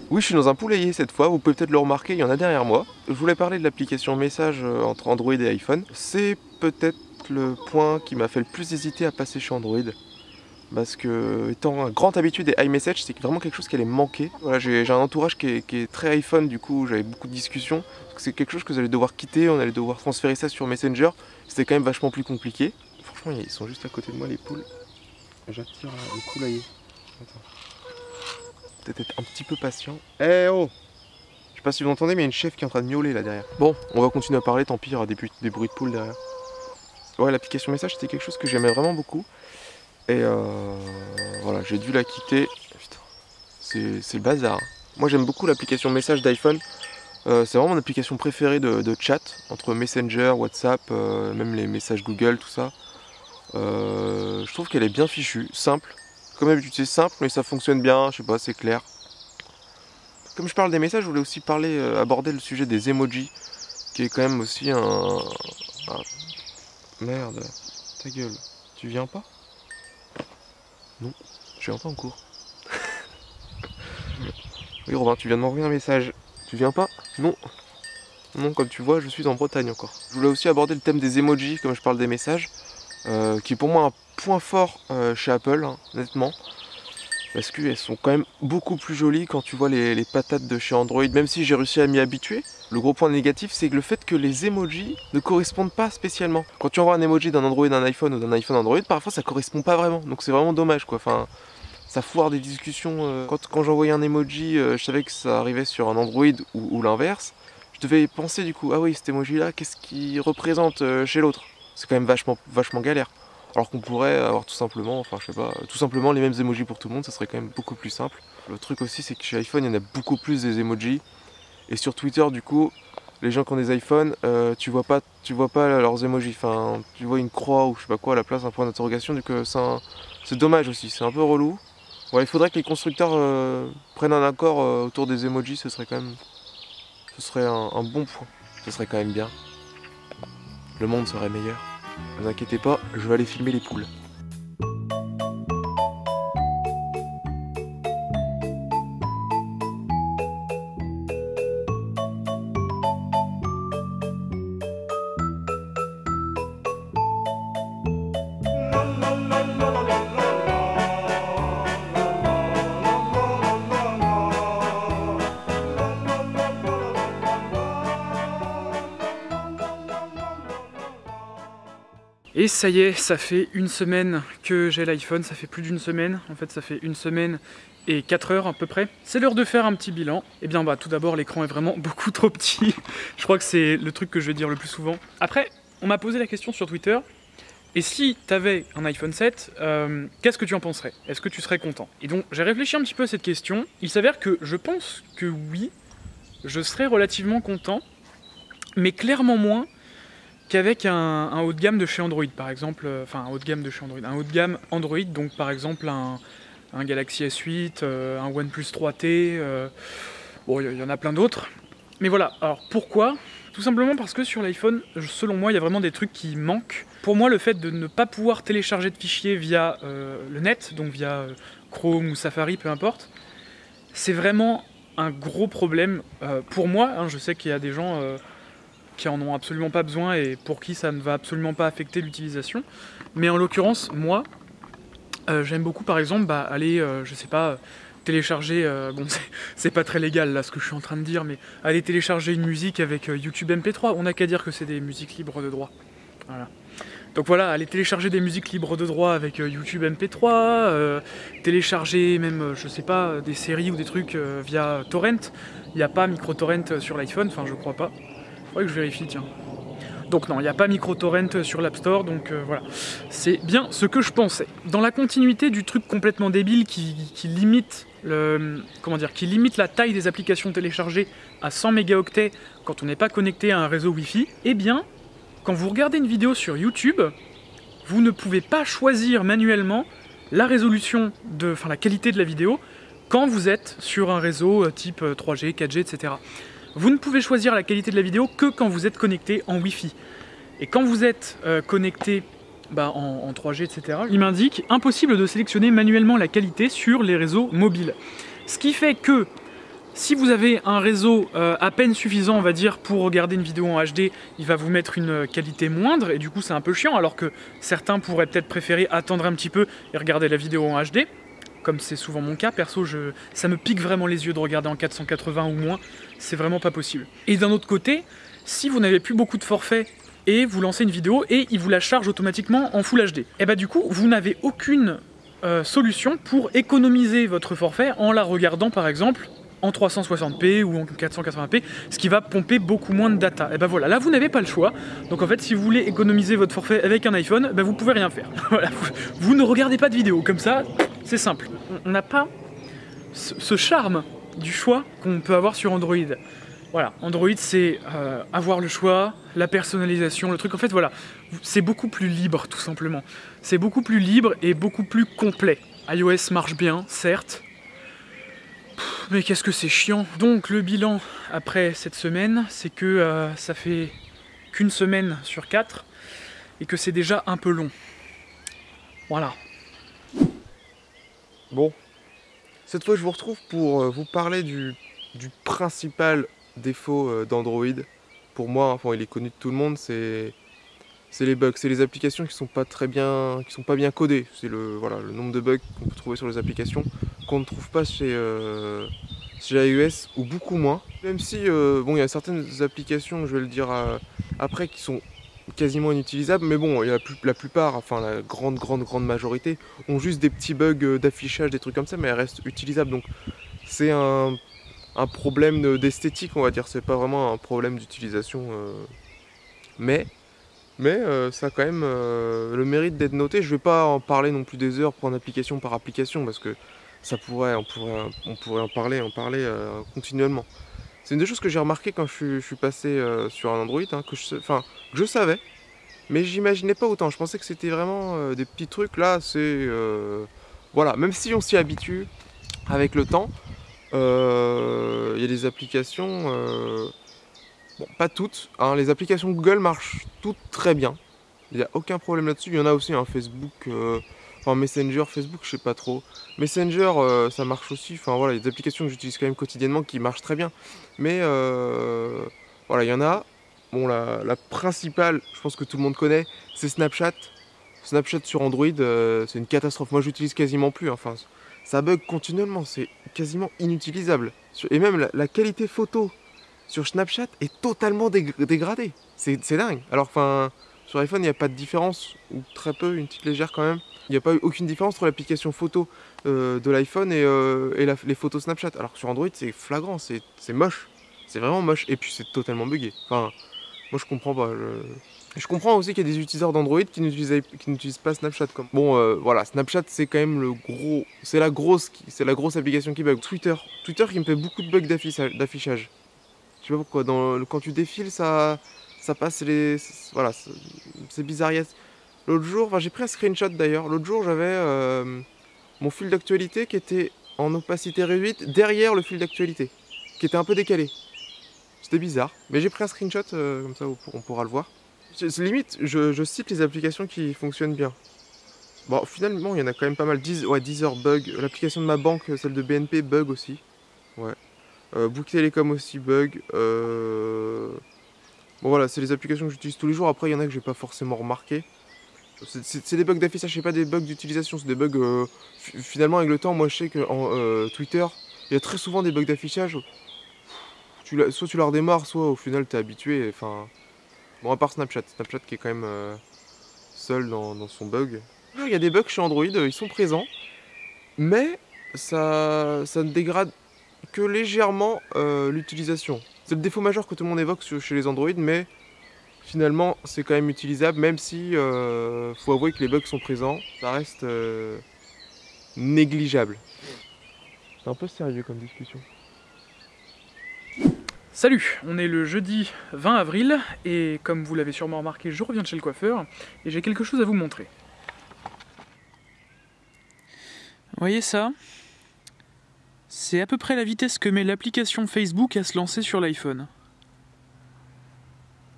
Oui, je suis dans un poulailler cette fois, vous pouvez peut-être le remarquer, il y en a derrière moi. Je voulais parler de l'application message entre Android et iPhone. C'est peut-être le point qui m'a fait le plus hésiter à passer chez Android. Parce que, étant un grand habitué des iMessage, c'est vraiment quelque chose qui allait manquer. Voilà, j'ai un entourage qui est, qui est très iPhone, du coup, j'avais beaucoup de discussions. C'est quelque chose que vous allez devoir quitter, on allait devoir transférer ça sur Messenger. C'était quand même vachement plus compliqué. Franchement, ils sont juste à côté de moi, les poules. J'attire le poulailler. Attends. Peut-être être un petit peu patient. Eh oh Je sais pas si vous entendez, mais il y a une chef qui est en train de miauler là derrière. Bon, on va continuer à parler, tant pis, il y aura des, des bruits de poules derrière. Ouais, l'application message, c'était quelque chose que j'aimais vraiment beaucoup. Et euh, voilà, j'ai dû la quitter. C'est le bazar. Moi, j'aime beaucoup l'application message d'iPhone. Euh, c'est vraiment mon application préférée de, chat, entre Messenger, WhatsApp, euh, même les messages Google, tout ça. Je trouve qu'elle est bien fichue, simple. Comme d'habitude, c'est simple, mais ça fonctionne bien, je sais pas, c'est clair. Comme je parle des messages, je voulais aussi parler, aborder le sujet des emojis, qui est quand même aussi un- Merde, ta gueule, tu viens pas? Non, je viens pas en cours. (laughs) oui, Robin, tu viens de m'envoyer un message. Tu viens pas? Non. Non, comme tu vois, je suis en Bretagne encore. Je voulais aussi aborder le thème des emojis, comme je parle des messages, euh, qui est pour moi un point fort euh, chez Apple, hein, honnêtement. Parce qu'elles sont quand même beaucoup plus jolies quand tu vois les, patates de chez Android, même si j'ai réussi à m'y habituer. Le gros point négatif, c'est le fait que les emojis ne correspondent pas spécialement. Quand tu envoies un emoji d'un Android d'un iPhone ou d'un iPhone Android, parfois ça correspond pas vraiment. Donc c'est vraiment dommage quoi. Enfin, ça foire des discussions. euh. Quand, quand j'envoyais un emoji, euh, je savais que ça arrivait sur un Android ou, ou l'inverse. Je devais penser du coup, ah oui, cet emoji là, qu'est-ce qu'il représente euh, chez l'autre? C'est quand même vachement, vachement galère. Alors qu'on pourrait avoir tout simplement, enfin je sais pas, tout simplement les mêmes emojis pour tout le monde, ça serait quand même beaucoup plus simple. Le truc aussi, c'est que chez iPhone, il y en a beaucoup plus des emojis. Et sur Twitter, du coup, les gens qui ont des iPhones, euh, tu vois pas, tu vois pas leurs emojis. Enfin, tu vois une croix ou je sais pas quoi à la place d'un point d'interrogation. Coup, c'est un- dommage aussi. C'est un peu relou. Il faudrait que les constructeurs euh, prennent un accord euh, autour des emojis. Ce serait quand même, ce serait un, un bon point. Ce serait quand même bien. Le monde serait meilleur. Ne vous inquiétez pas, je vais aller filmer les poules. Et ça y est, ça fait une semaine que j'ai l'iPhone, ça fait plus d'une semaine, en fait ça fait une semaine et 4 heures à peu près. C'est l'heure de faire un petit bilan. Et bien bah tout d'abord l'écran est vraiment (laughs) beaucoup trop petit. Je crois que c'est le truc que je vais dire le plus souvent. Après, on m'a posé la question sur Twitter. Et si t'avais un iPhone 7, euh, qu'est-ce que tu en penserais? Est-ce que tu serais content? Et donc j'ai réfléchi un petit peu à cette question. Il s'avère que je pense que oui, je serais relativement content, mais clairement moins qu'avec un, haut de gamme de chez Android, par exemple, euh, enfin un haut de gamme de chez Android, un haut de gamme Android, donc par exemple un, Galaxy S8, euh, un OnePlus 3T, euh, bon, il y, en a plein d'autres. Mais voilà, alors pourquoi? Tout simplement parce que sur l'iPhone, selon moi, il y a vraiment des trucs qui manquent. Pour moi, le fait de ne pas pouvoir télécharger de fichiers via le net, donc via Chrome ou Safari, peu importe, c'est vraiment un gros problème pour moi. hein. je sais qu'il y a des gens qui en ont absolument pas besoin et pour qui ça ne va absolument pas affecter l'utilisation. Mais en l'occurrence, moi, euh, j'aime beaucoup par exemple bah, aller, euh, je sais pas, télécharger, euh, bon (laughs) c'est- pas très légal là ce que je suis en train de dire, mais aller télécharger une musique avec YouTube MP3, on n'a qu'à dire que c'est des musiques libres de droit. Voilà. Donc voilà, aller télécharger des musiques libres de droit avec YouTube MP3, euh, télécharger même, je sais pas, des séries ou des trucs via Torrent. Il n'y a pas micro-torrent sur l'iPhone, enfin je crois pas. Faudrait que je vérifie, tiens. Donc non, il n'y a pas micro-torrent sur l'App Store, donc euh, voilà. C'est bien ce que je pensais. Dans la continuité du truc complètement débile qui, limite comment dire, qui limite la taille des applications téléchargées à 100 mégaoctets quand on n'est pas connecté à un réseau Wi-Fi, eh bien, quand vous regardez une vidéo sur YouTube, vous ne pouvez pas choisir manuellement la résolution de, enfin la qualité de la vidéo quand vous êtes sur un réseau euh, type euh, 3G, 4G, etc. Vous ne pouvez choisir la qualité de la vidéo que quand vous êtes connecté en Wi-Fi. Et quand vous êtes euh, connecté bah, en, en 3G, etc., il m'indique impossible de sélectionner manuellement la qualité sur les réseaux mobiles. Ce qui fait que si vous avez un réseau euh, à peine suffisant, on va dire, pour regarder une vidéo en HD, il va vous mettre une euh, qualité moindre, et du coup c'est un peu chiant, alors que certains pourraient peut-être préférer attendre un petit peu et regarder la vidéo en HD, comme c'est souvent mon cas, perso, ça me pique vraiment les yeux de regarder en 480 ou moins, c'est vraiment pas possible. Et d'un autre côté, si vous n'avez plus beaucoup de forfaits et vous lancez une vidéo et il vous la charge automatiquement en Full HD, et bah du coup, vous n'avez aucune euh, solution pour économiser votre forfait en la regardant par exemple en 360p ou en 480p, ce qui va pomper beaucoup moins de data. Et ben voilà, là vous n'avez pas le choix. Donc en fait, si vous voulez économiser votre forfait avec un iPhone, ben vous pouvez rien faire. (laughs) Vous, ne regardez pas de vidéo comme ça, c'est simple. On- n'a pas ce, ce charme du choix qu'on peut avoir sur Android. Voilà, Android c'est euh, avoir le choix, la personnalisation, le truc. En fait, voilà, c'est beaucoup plus libre tout simplement. C'est beaucoup plus libre et beaucoup plus complet. iOS marche bien, certes, mais qu'est-ce que c'est chiant. Donc le bilan après cette semaine, c'est que euh, ça fait qu'une semaine sur quatre et que c'est déjà un peu long. Voilà. Bon, cette fois je vous retrouve pour euh, vous parler du, du principal défaut euh, d'Android. Pour moi, enfin il est connu de tout le monde, c'est c'est les bugs, c'est les applications qui sont pas très bien, qui sont pas bien codées. C'est le voilà le nombre de bugs qu'on peut trouver sur les applications qu'on ne trouve pas chez euh, chez iOS ou beaucoup moins. Même si euh, bon il y a certaines applications, je vais le dire euh, après, qui sont quasiment inutilisables, mais bon, y a la, plupart, enfin la grande grande grande majorité, ont juste des petits bugs euh, d'affichage, des trucs comme ça, mais elles restent utilisables. Donc c'est un, un problème de- d'esthétique, on va dire. C'est pas vraiment un problème d'utilisation. Mais, mais euh, ça a quand même euh, le mérite d'être noté. Je vais pas en parler non plus des heures, prendre application par application, parce que ça pourrait, on pourrait, on pourrait en parler, en parler euh, continuellement. C'est une des choses que j'ai remarqué quand je suis, passé sur un Android, hein, que je, que je savais, mais j'imaginais pas autant. Je pensais que c'était vraiment des petits trucs. Là, c'est voilà, même si on s'y habitue avec le temps, il y a des applications, pas toutes. hein, les applications Google marchent toutes très bien. Il n'y a aucun problème là-dessus. Il y en a aussi un Facebook, euh, enfin Messenger, Facebook, je sais pas trop. Messenger, euh, ça marche aussi. Enfin voilà, des applications que j'utilise quand même quotidiennement qui marchent très bien. Mais euh, voilà, il y en a. Bon, la, principale, je pense que tout le monde connaît, c'est Snapchat. Snapchat sur Android, c'est une catastrophe. Moi, j'utilise quasiment plus. Enfin, ça bug continuellement. C'est quasiment inutilisable. Et même la qualité photo sur Snapchat est totalement dég- dégradée. C'est dingue. Alors, enfin, sur iPhone, il n'y a pas de différence, ou très peu, une petite légère quand même. Il n'y a pas eu aucune différence entre l'application photo euh, de l'iPhone et, euh, les photos Snapchat. Alors que sur Android, c'est flagrant, c'est moche. C'est vraiment moche. Et puis, c'est totalement buggé. Enfin, moi, je comprends pas. Je, comprends aussi qu'il y a des utilisateurs d'Android qui n'utilisent pas Snapchat. Bon, euh, voilà, Snapchat, c'est quand même le gros. C'est la grosse, la grosse application qui bug. Twitter, Twitter qui me fait beaucoup de bugs d'affichage. Je sais pas pourquoi. Quand tu défiles, ça, ça passe les. Voilà, c'est- bizarre. L'autre jour, enfin, j'ai pris un screenshot d'ailleurs. L'autre jour, j'avais. euh, mon fil d'actualité qui était en opacité réduite derrière le fil d'actualité, qui était un peu décalé. C'était bizarre, mais j'ai pris un screenshot, euh, comme ça on pour- on pourra le voir. Limite, je, cite les applications qui fonctionnent bien. Bon, finalement, il y en a quand même pas mal. Deezer, ouais, Deezer bug. L'application de ma banque, celle de BNP, bug aussi. Ouais. Euh, Bouygues Télécom aussi, bug. Euh... Bon, voilà, c'est les applications que j'utilise tous les jours. Après, il y en a que j'ai pas forcément remarqué. C'est- des bugs d'affichage, c'est pas des bugs d'utilisation, c'est des bugs. euh, fi- finalement, avec le temps, moi je sais que en Twitter, il y a très souvent des bugs d'affichage. Soit tu la redémarres, soit au final t'es habitué. Enfin. Bon, à part Snapchat. Snapchat qui est quand même seul dans, dans son bug. Il y a des bugs chez Android, ils sont présents. Mais ça, ça ne dégrade que légèrement euh, l'utilisation. C'est le défaut majeur que tout le monde évoque sur- chez les Android, mais finalement c'est quand même utilisable, même si euh, faut avouer que les bugs sont présents, ça reste euh, négligeable. C'est un peu sérieux comme discussion. Salut, on est le jeudi 20 avril et comme vous l'avez sûrement remarqué, je reviens de chez le coiffeur et j'ai quelque chose à vous montrer. Vous voyez ça? C'est à peu près la vitesse que met l'application Facebook à se lancer sur l'iPhone.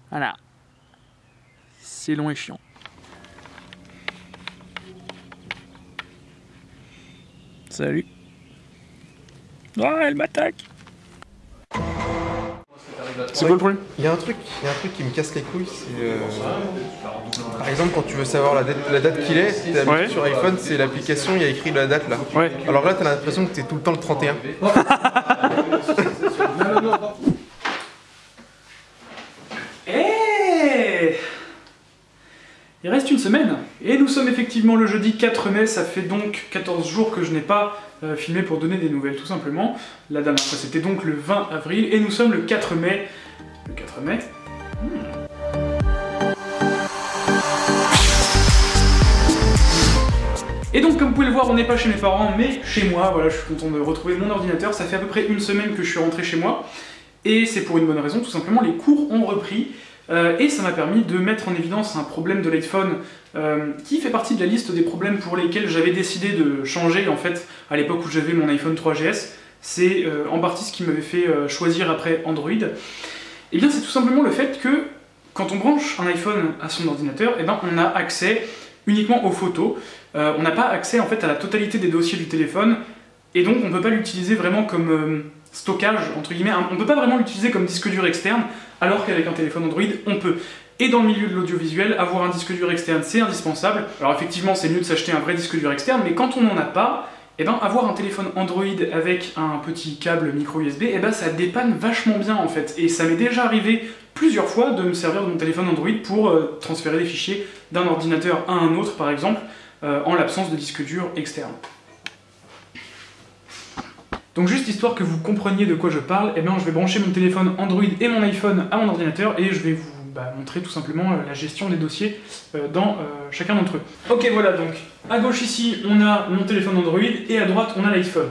Voilà. C'est long et chiant. Salut. Ah, elle m'attaque C'est quoi le problème? Il y a un truc, il y a un truc qui me casse les couilles, c'est euh, par exemple quand tu veux savoir la date, la date qu'il est, t'as Ouais. sur iPhone, c'est l'application, il y a écrit la date là. Ouais. Alors là, t'as l'impression que t'es tout le temps le 31. (laughs) Eh Il reste une semaine, sommes effectivement le jeudi 4 mai, ça fait donc 14 jours que je n'ai pas euh, filmé pour donner des nouvelles tout simplement. La dernière fois c'était donc le 20 avril, et nous sommes le 4 mai. Le 4 mai Et donc comme vous pouvez le voir, on n'est pas chez mes parents, mais chez moi, voilà, je suis content de retrouver mon ordinateur, ça fait à peu près une semaine que je suis rentré chez moi, et c'est pour une bonne raison, tout simplement, les cours ont repris, euh, et ça m'a permis de mettre en évidence un problème de l'iPhone euh, qui fait partie de la liste des problèmes pour lesquels j'avais décidé de changer en fait à l'époque où j'avais mon iPhone 3GS. C'est euh, en partie ce qui m'avait fait choisir après Android. Et bien c'est tout simplement le fait que quand on branche un iPhone à son ordinateur, eh ben, on a accès uniquement aux photos. On n'a pas accès en fait à la totalité des dossiers du téléphone et donc on ne peut pas l'utiliser vraiment comme stockage entre guillemets. On ne peut pas vraiment l'utiliser comme disque dur externe alors qu'avec un téléphone Android, on peut. Et dans le milieu de l'audiovisuel, avoir un disque dur externe, c'est indispensable. Alors effectivement, c'est mieux de s'acheter un vrai disque dur externe, mais quand on n'en a pas, eh ben, avoir un téléphone Android avec un petit câble micro USB, eh ben, ça dépanne vachement bien en fait. Et ça m'est déjà arrivé plusieurs fois de me servir de mon téléphone Android pour euh, transférer des fichiers d'un ordinateur à un autre, par exemple, euh, en l'absence de disque dur externe. Donc juste histoire que vous compreniez de quoi je parle, eh bien je vais brancher mon téléphone Android et mon iPhone à mon ordinateur et je vais vous bah, montrer tout simplement euh, la gestion des dossiers euh, dans euh, chacun d'entre eux. Ok voilà donc, à gauche ici on a mon téléphone Android et à droite on a l'iPhone.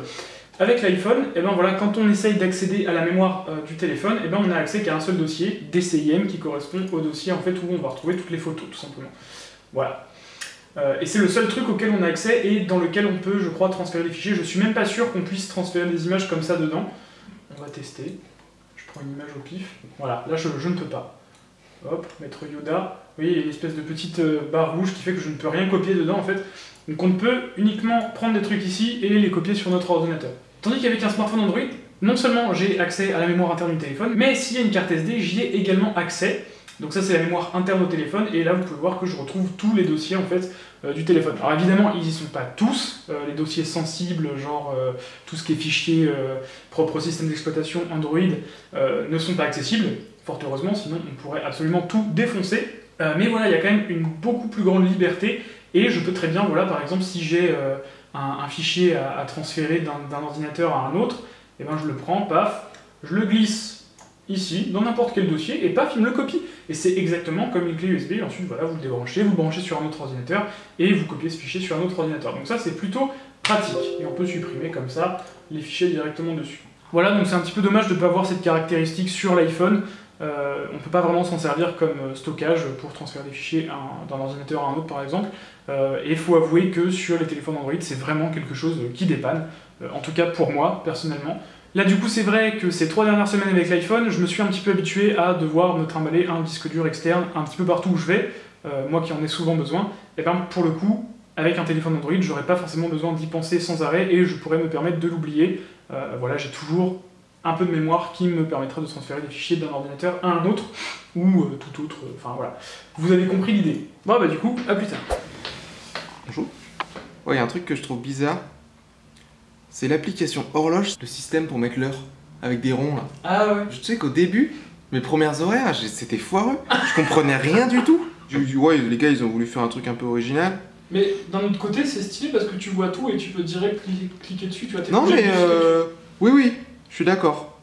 Avec l'iPhone, eh ben voilà, quand on essaye d'accéder à la mémoire du téléphone, eh on n'a accès qu'à un seul dossier, DCIM, qui correspond au dossier en fait où on va retrouver toutes les photos tout simplement. Voilà. Euh, et c'est le seul truc auquel on a accès et dans lequel on peut, je crois, transférer des fichiers. Je suis même pas sûr qu'on puisse transférer des images comme ça dedans. On va tester. Je prends une image au pif. Voilà, là je, ne peux pas. Hop, mettre Yoda. Voyez, il y a une espèce de petite euh, barre rouge qui fait que je ne peux rien copier dedans en fait. Donc on peut uniquement prendre des trucs ici et les copier sur notre ordinateur. Tandis qu'avec un smartphone Android, non seulement j'ai accès à la mémoire interne du téléphone, mais s'il y a une carte SD, j'y ai également accès. Donc ça c'est la mémoire interne au téléphone, et là vous pouvez voir que je retrouve tous les dossiers en fait euh, du téléphone. Alors évidemment ils y sont pas tous, euh, les dossiers sensibles, genre euh, tout ce qui est fichier propre au système d'exploitation Android, ne sont pas accessibles, fort heureusement, sinon on pourrait absolument tout défoncer. Mais voilà, il y a quand même une beaucoup plus grande liberté, et je peux très bien, voilà, par exemple, si j'ai un, fichier à, transférer d'un ordinateur à un autre, et ben je le prends, paf, je le glisse ici, dans n'importe quel dossier, et paf, il me le copie. Et c'est exactement comme une clé USB, ensuite voilà, vous le débranchez, vous le branchez sur un autre ordinateur, et vous copiez ce fichier sur un autre ordinateur. Donc ça c'est plutôt pratique, et on peut supprimer comme ça les fichiers directement dessus. Voilà, donc c'est un petit peu dommage de ne pas avoir cette caractéristique sur l'iPhone, Euh, on ne peut pas vraiment s'en servir comme euh, stockage pour transférer des fichiers un- d'un ordinateur à un autre par exemple. Euh, et il faut avouer que sur les téléphones Android, c'est vraiment quelque chose qui dépanne. En tout cas pour moi, personnellement. Là du coup c'est vrai que ces trois dernières semaines avec l'iPhone, je me suis un petit peu habitué à devoir me trimballer un disque dur externe un petit peu partout où je vais, euh, moi qui en ai souvent besoin. Et ben pour le coup, avec un téléphone Android, j'aurais pas forcément besoin d'y penser sans arrêt et je pourrais me permettre de l'oublier. Euh, voilà, j'ai toujours un peu de mémoire qui me permettra de transférer des fichiers d'un ordinateur à un autre ou euh, tout autre. Enfin voilà. Vous avez compris l'idée. Bon bah du coup, à plus tard. Bonjour. Ouais, il y a un truc que je trouve bizarre. C'est l'application horloge, le système pour mettre l'heure, avec des ronds là. Ah ouais. Je sais qu'au début, mes premières horaires, c'était foireux. Je comprenais rien du tout. J'ai dit, ouais, les gars, ils ont voulu faire un truc un peu original. Mais d'un autre côté, c'est stylé parce que tu vois tout et tu peux direct cli- cliquer dessus. Tu vois, t'es Non, mais euh... oui, oui, je suis d'accord.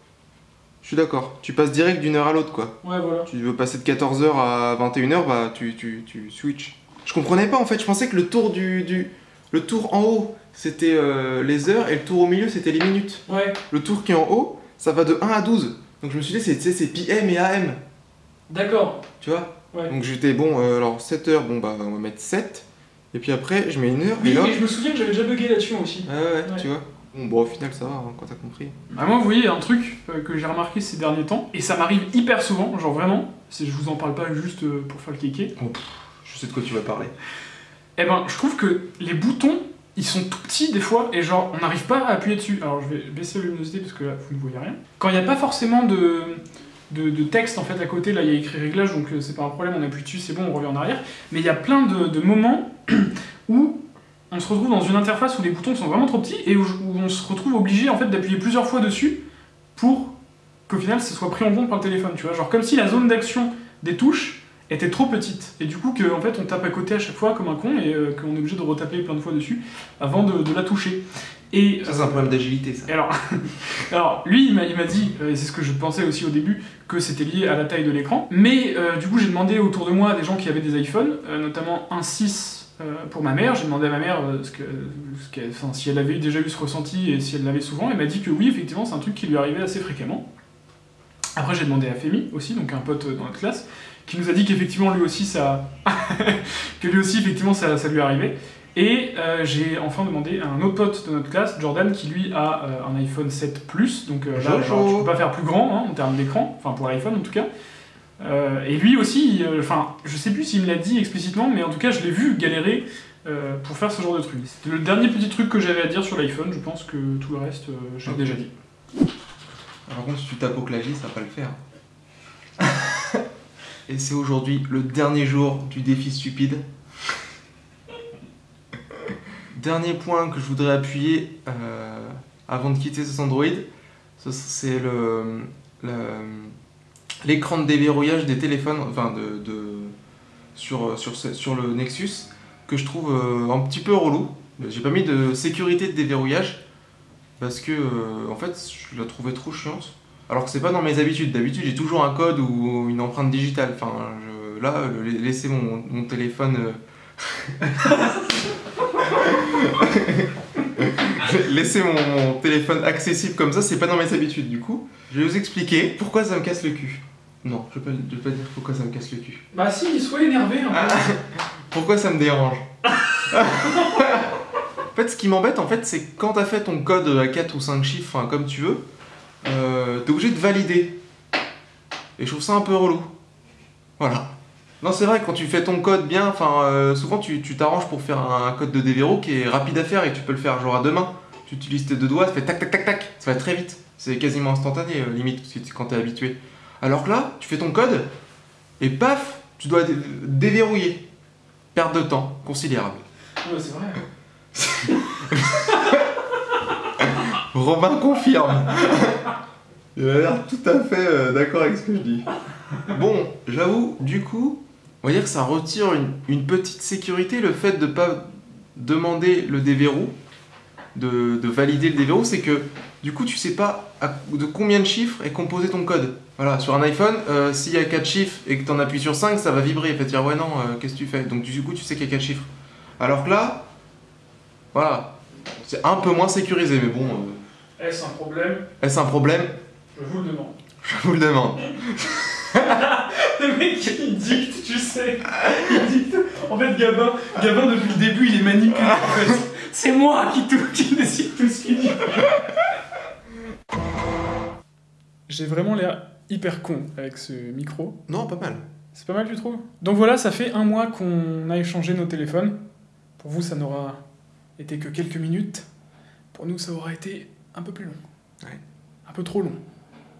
Je suis d'accord. Tu passes direct d'une heure à l'autre, quoi. Ouais, voilà. Tu veux passer de 14h à 21h, bah tu, tu, tu switches. Je comprenais pas en fait, je pensais que le tour du. du... Le tour en haut, c'était euh, les heures et le tour au milieu, c'était les minutes. Ouais, Le tour qui est en haut, ça va de 1 à 12. Donc je me suis dit, c'est PM et AM, d'accord. tu vois? Ouais. Donc j'étais bon, euh, alors 7 heures, bon bah on va mettre 7. Et puis après, je mets une heure, Oui, et là. mais je me souviens que j'avais déjà bugué là-dessus aussi. Ouais, ouais, Ouais. tu vois. Bon, bon, au final, ça va, hein, quand t'as compris. Bah moi, vous voyez, un truc euh, que j'ai remarqué ces derniers temps, et ça m'arrive hyper souvent, genre vraiment, je vous en parle pas juste pour faire le kéké, Je sais de quoi tu vas parler. eh ben, je trouve que les boutons, ils sont tout petits des fois, et genre, on n'arrive pas à appuyer dessus. Alors, je vais baisser la luminosité parce que là, vous ne voyez rien. Quand il n'y a pas forcément de, de, texte en fait à côté, là, il y a écrit réglage, donc euh, c'est pas un problème, on appuie dessus, c'est bon, on revient en arrière. Mais il y a plein de, moments (clears throat) où on se retrouve dans une interface où les boutons sont vraiment trop petits et où, où on se retrouve obligé en fait d'appuyer plusieurs fois dessus pour qu'au final ça soit pris en compte par le téléphone, tu vois. Genre comme si la zone d'action des touches était trop petite et du coup que en fait on tape à côté à chaque fois comme un con et euh, qu'on est obligé de retaper plein de fois dessus avant de, de la toucher. Et Ça, c'est un problème d'agilité, ça. et alors, (laughs) alors, lui, il m'a dit, euh, et c'est ce que je pensais aussi au début, que c'était lié à la taille de l'écran. Mais euh, du coup, j'ai demandé autour de moi à des gens qui avaient des iPhones, euh, notamment un 6 euh, pour ma mère. J'ai demandé à ma mère euh, ce que, ce enfin, si elle avait déjà eu ce ressenti et si elle l'avait souvent. Elle m'a dit que oui, effectivement, c'est un truc qui lui arrivait assez fréquemment. Après, j'ai demandé à Femi aussi, donc un pote euh, dans notre classe, qui nous a dit qu'effectivement, lui aussi, ça, (laughs) que lui aussi, effectivement, ça, ça lui arrivait. Et euh, j'ai enfin demandé à un autre pote de notre classe, Jordan, qui lui a euh, un iPhone 7 Plus, donc euh, là, genre, tu peux pas faire plus grand hein, en termes d'écran, enfin pour l'iPhone en tout cas. Euh, et lui aussi, enfin, je sais plus s'il me l'a dit explicitement, mais en tout cas, je l'ai vu galérer pour faire ce genre de truc. C'était le dernier petit truc que j'avais à dire sur l'iPhone, je pense que tout le reste, j'ai Ok. déjà dit. Par contre, si tu tapes au clavier, ça va pas le faire. Et c'est aujourd'hui le dernier jour du défi stupide. Dernier point que je voudrais appuyer euh, avant de quitter ce Android, ce- c'est l'écran de déverrouillage des téléphones, enfin de, sur, sur, sur le Nexus, que je trouve euh, un petit peu relou. J'ai pas mis de sécurité de déverrouillage parce que euh, en fait je la trouvais trop chiante. Alors que c'est pas dans mes habitudes. D'habitude j'ai toujours un code ou une empreinte digitale. Enfin je- là laisser mon, mon téléphone euh, (laughs) laisser mon, téléphone accessible comme ça c'est pas dans mes habitudes. Du coup je vais vous expliquer pourquoi ça me casse le cul. Non je vais pas, je vais pas dire pourquoi ça me casse le cul. Bah si, sois énervé un peu. Ah, pourquoi ça me dérange? (laughs) En fait, ce qui m'embête, en fait, c'est que quand t'as fait ton code à 4 ou 5 chiffres, enfin, comme tu veux, euh, t'es obligé de valider. Et je trouve ça un peu relou. Voilà. Non, c'est vrai, quand tu fais ton code bien, enfin, euh, souvent tu tu t'arranges pour faire un code de déverrou qui est rapide à faire et tu peux le faire genre à deux mains. Tu utilises tes deux doigts, ça fait tac tac tac tac, ça va très vite. C'est quasiment instantané, euh, limite, tu- quand t'es habitué. Alors que là, tu fais ton code et paf, tu dois dé- déverrouiller. Perte de temps considérable. Ouais, c'est vrai. (laughs) Robin confirme. (laughs) Il a l'air tout à fait euh, d'accord avec ce que je dis. Bon, j'avoue, du coup, on va dire que ça retire une, petite sécurité le fait de pas demander le déverrou, de, de valider le déverrou, c'est que du coup tu sais pas de combien de chiffres est composé ton code. Voilà, sur un iPhone, euh, s'il y a 4 chiffres et que tu en appuies sur 5, ça va vibrer et fait dire ouais non, euh, qu'est-ce que tu fais? Donc du coup tu sais qu'il y a 4 chiffres. Alors que là, voilà, c'est un peu moins sécurisé, mais bon, Est-ce un problème est-ce un problème Je vous le demande. Je vous le demande. (laughs) Le mec, il dicte, tu sais. Il dicte. En fait, Gabin, Gabin depuis le début, il est manipulé. En fait. (laughs) C'est moi qui, tout, qui décide tout ce qu'il dit. J'ai vraiment l'air hyper con avec ce micro. Non, pas mal. C'est pas mal, tu trouves? Donc voilà, ça fait un mois qu'on a échangé nos téléphones. Pour vous, ça n'aura été que quelques minutes. Pour nous, ça aura été un peu plus long. Ouais. Un peu trop long,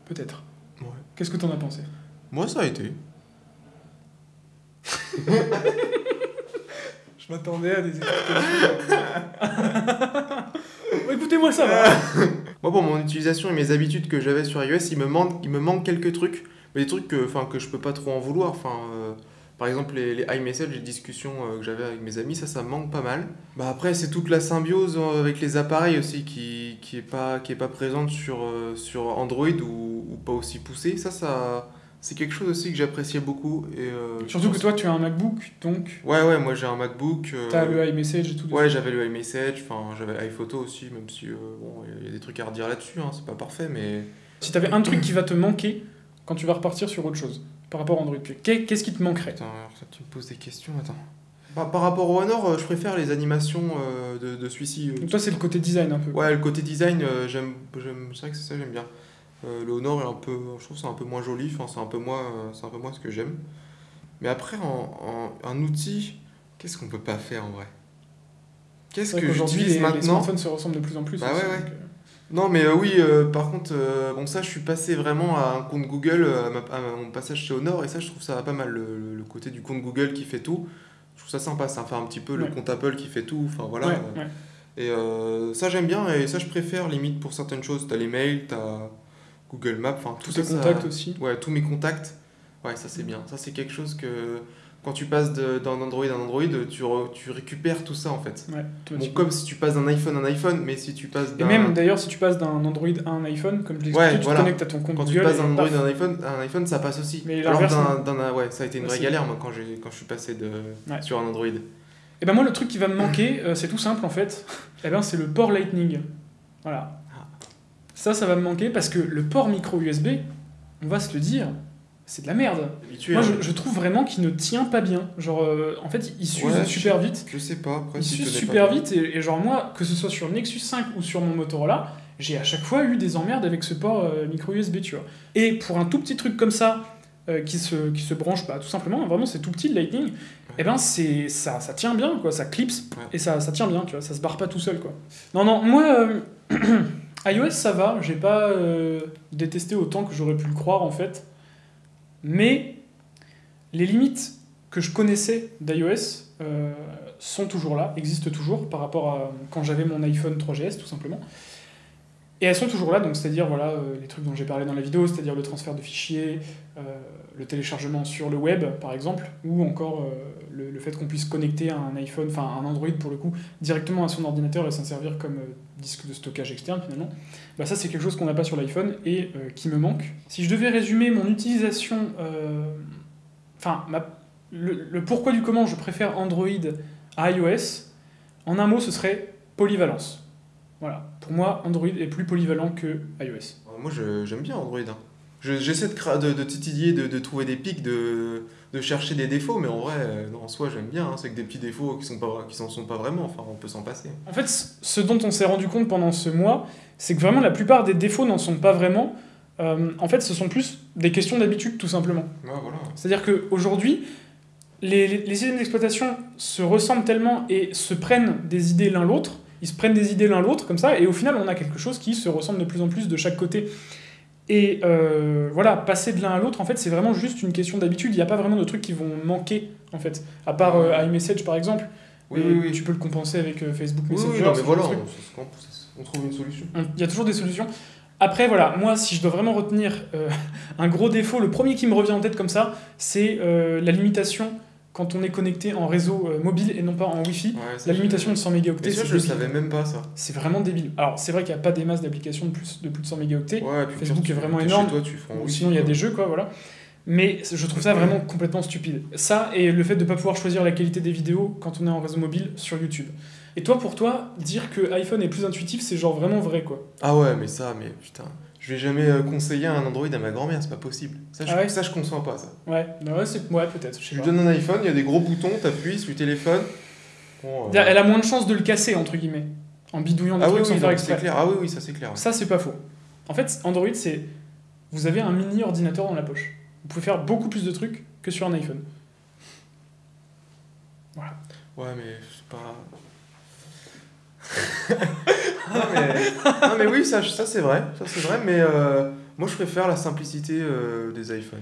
peut-être. Ouais. Qu'est-ce que t'en as pensé? Moi, ça a été. (laughs) Je m'attendais à des explications. Écoutez-moi, ça va. (laughs) Moi, pour mon utilisation et mes habitudes que j'avais sur iOS, il me manque, il me manque quelques trucs. Mais des trucs que, que je peux pas trop en vouloir. Enfin, euh, par exemple, les, les iMessage, les discussions euh, que j'avais avec mes amis, ça, ça me manque pas mal. Bah après, c'est toute la symbiose euh, avec les appareils aussi qui, qui est pas, qui est pas présente sur, euh, sur Android ou, ou pas aussi poussée. Ça, ça, c'est quelque chose aussi que j'appréciais beaucoup. Et, euh, Surtout que toi, tu as un MacBook, donc Ouais, ouais, moi j'ai un MacBook. euh, t'as le iMessage et tout. Ouais, j'avais le iMessage, enfin j'avais iPhoto aussi, même si euh, bon, il y a des trucs à redire là-dessus, hein, c'est pas parfait, mais Si t'avais un truc qui va te manquer quand tu vas repartir sur autre chose par rapport à Android, qu'est- qu'est-ce qui te manquerait Attends, alors, tu me poses des questions, attends. Par, par rapport au Honor, euh, je préfère les animations euh, de, de celui-ci. euh. Donc toi, c'est le côté design un peu. Ouais, le côté design, euh, j'aime, c'est vrai que c'est ça, j'aime bien. Euh, le Honor est un peu, je trouve que c'est un peu moins joli, enfin c'est un peu moins, euh, c'est un peu moins ce que j'aime. Mais après, en, en- un outil, qu'est-ce qu'on peut pas faire en vrai? Qu'est-ce que j'utilise les, les maintenant? smartphones se ressemblent de plus en plus. Bah aussi, ouais, ouais. donc, euh, Non, mais euh, oui, euh, par contre, euh, bon, ça, je suis passé vraiment à un compte Google, à, ma- à mon passage chez Honor, et ça, je trouve ça pas mal, le, côté du compte Google qui fait tout. Je trouve ça sympa, ça fait un petit peu le compte Apple qui fait tout, enfin voilà. ouais, ouais. Et ça, j'aime bien, et ça, je préfère, limite, pour certaines choses. T'as les mails, t'as Google Maps, enfin, tout Tous tes ça- contacts aussi. Ouais, tous mes contacts. Ouais, ça, c'est bien. Ça, c'est quelque chose que, quand tu passes d'un Android à un Android, tu, re- tu récupères tout ça, en fait. Ouais, Bon, comme si tu passes d'un iPhone à un iPhone, mais si tu passes Et d'un... même d'ailleurs, si tu passes d'un Android à un iPhone, comme je l'ai Ouais, tu voilà. te connectes à ton compte Quand tu Google. passes et d'un Android à un iPhone, à un iPhone, ça passe aussi. Mais Alors d'un, d'un- ouais, ça a été une Ouais, vraie galère moi quand quand je suis passé de Ouais. sur un Android. Et ben moi, le truc qui va me manquer, euh, c'est tout simple en fait. (laughs) Et ben c'est le port Lightning. Voilà. Ah. Ça, ça va me manquer parce que le port micro USB, on va se le dire, c'est de la merde. Habitué. Moi, hein. je, je trouve vraiment qu'il ne tient pas bien. Genre, euh, en fait, il s'use Ouais, super vite. Je sais pas après Il s'use super pas. vite et, et genre moi, que ce soit sur le Nexus 5 ou sur mon Motorola, j'ai à chaque fois eu des emmerdes avec ce port euh, micro USB, tu vois. Et pour un tout petit truc comme ça, euh, qui, se, qui se branche pas, tout simplement, vraiment c'est tout petit le Lightning, et ben c'est ça, ça tient bien, quoi, ça clipse Ouais. et ça, ça tient bien, tu vois, ça se barre pas tout seul, quoi. Non, non, moi, (clears throat) iOS ça va, j'ai pas détesté autant que j'aurais pu le croire en fait, mais les limites que je connaissais d'iOS euh, sont toujours là, existent toujours par rapport à quand j'avais mon iPhone 3GS tout simplement. Et elles sont toujours là, donc c'est-à-dire voilà, euh, les trucs dont j'ai parlé dans la vidéo, c'est-à-dire le transfert de fichiers, euh, le téléchargement sur le web par exemple, ou encore euh, le, fait qu'on puisse connecter un iPhone, enfin un Android pour le coup, directement à son ordinateur et s'en servir comme euh, disque de stockage externe finalement. Bah, ça c'est quelque chose qu'on n'a pas sur l'iPhone et euh, qui me manque. Si je devais résumer mon utilisation, enfin le, pourquoi du comment je préfère Android à iOS, en un mot ce serait polyvalence. Voilà, pour moi Android est plus polyvalent que iOS. Moi j'aime bien Android. hein. Je- J'essaie de, cra- de, de titiller, de, de trouver des pics, de, de chercher des défauts, mais en vrai, euh, non, en soi j'aime bien. hein. C'est que des petits défauts qui sont pas qui s'en sont pas vraiment. Enfin, on peut s'en passer. En fait, ce dont on s'est rendu compte pendant ce mois, c'est que vraiment la plupart des défauts n'en sont pas vraiment. Euh, en fait, ce sont plus des questions d'habitude, tout simplement. Ouais, voilà. C'est-à-dire qu'aujourd'hui, les, les, les systèmes d'exploitation se ressemblent tellement et se prennent des idées l'un l'autre, ils se prennent des idées l'un l'autre, comme ça, et au final, on a quelque chose qui se ressemble de plus en plus de chaque côté. Et euh, voilà, passer de l'un à l'autre, en fait, c'est vraiment juste une question d'habitude. Il n'y a pas vraiment de trucs qui vont manquer, en fait. À part euh, iMessage, par exemple. Oui, oui, oui. Tu peux le compenser avec euh, Facebook Messenger. oui, non, mais voilà, on, trouve une solution. On- Il y a toujours des solutions. Après, voilà, moi, si je dois vraiment retenir (laughs) un gros défaut, le premier qui me revient en tête comme ça, c'est la limitation quand on est connecté en réseau euh, mobile et non pas en Wi-Fi. Ouais, La limitation de 100 mégaoctets, ça, je le débile. savais même pas ça. C'est vraiment débile. Alors, c'est vrai qu'il n'y a pas des masses d'applications de plus, de plus de 100 mégaoctets. Ouais, Facebook est vraiment énorme. Toi, tu Ou sinon, il y a des jeux, quoi, voilà. Mais je trouve ça vraiment complètement stupide. Ça et le fait de ne pas pouvoir choisir la qualité des vidéos quand on est en réseau mobile sur YouTube. Et toi, pour toi, dire que iPhone est plus intuitif, c'est genre vraiment vrai, quoi. Ah ouais, mais ça, mais putain. Je vais jamais euh, conseiller un Android à ma grand-mère, c'est pas possible. Ça, je, Ah ouais ça, je conçois pas, ça. Ouais, bah ouais, peut-être. je lui pas. donnes un iPhone, il y a des gros boutons, t'appuies sur le téléphone. Bon, euh, Elle a moins de chances de le casser, entre guillemets, en bidouillant des Ah oui, trucs oui, sans faire non, exprès. clair. Ah oui, oui, ça c'est clair. ouais. Ça, c'est pas faux. En fait, Android, c'est. Vous avez un mini ordinateur dans la poche. Vous pouvez faire beaucoup plus de trucs que sur un iPhone. Ouais, mais c'est pas. (laughs) non, mais... non, mais oui, ça, ça c'est vrai. Ça c'est vrai, mais euh, moi je préfère la simplicité euh, des iPhones.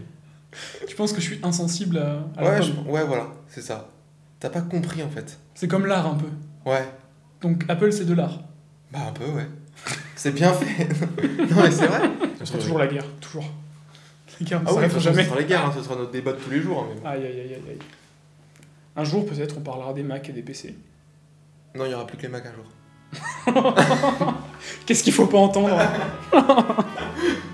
Tu penses que je suis insensible à, à la Ouais, je- ouais, voilà, c'est ça. T'as pas compris en fait. C'est comme l'art un peu. Ouais, Donc Apple, c'est de l'art. bah un peu, ouais. (laughs) C'est bien fait. (laughs) non, mais c'est vrai. Ce sera toujours la guerre, toujours. Les guerres ne Ah toute façon, jamais. ce sera les guerres, hein, ce sera notre débat de tous les jours. hein, mais aïe aïe aïe aïe. Un jour, peut-être, on parlera des Mac et des PC. Non, il y aura plus que les Mac un jour. Qu'est-ce qu'il faut pas entendre? (laughs)